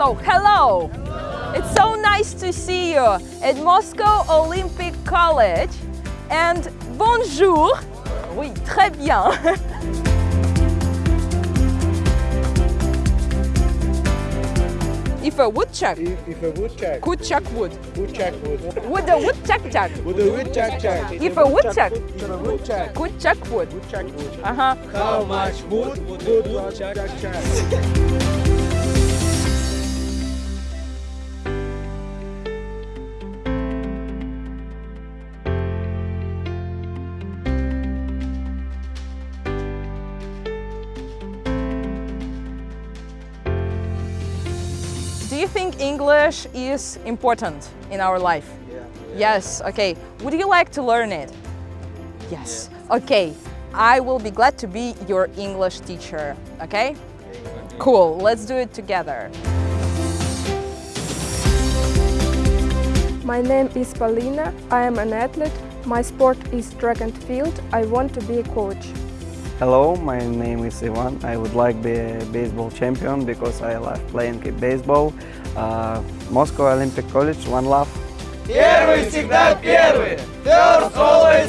So, hello! It's so nice to see you at Moscow Olympic College. And bonjour! Oui, très bien! If a woodchuck If, if a woodchuck, could chuck wood, woodchuck would, would a woodchuck chuck? would a woodchuck chuck? If a woodchuck If a woodchuck, could chuck wood, woodchuck would. uh-huh. How much wood would a woodchuck chuck? You think English is important in our life? Yeah. Yes, okay. Would you like to learn it? Yes. Okay, I will be glad to be your English teacher, okay? Cool, let's do it together. My name is Paulina. I am an athlete. My sport is track and field. I want to be a coach. Hello, my name is Ivan. I would like to be a baseball champion because I love playing baseball. Uh, Moscow Olympic College, one love. Первый всегда первый! First always first!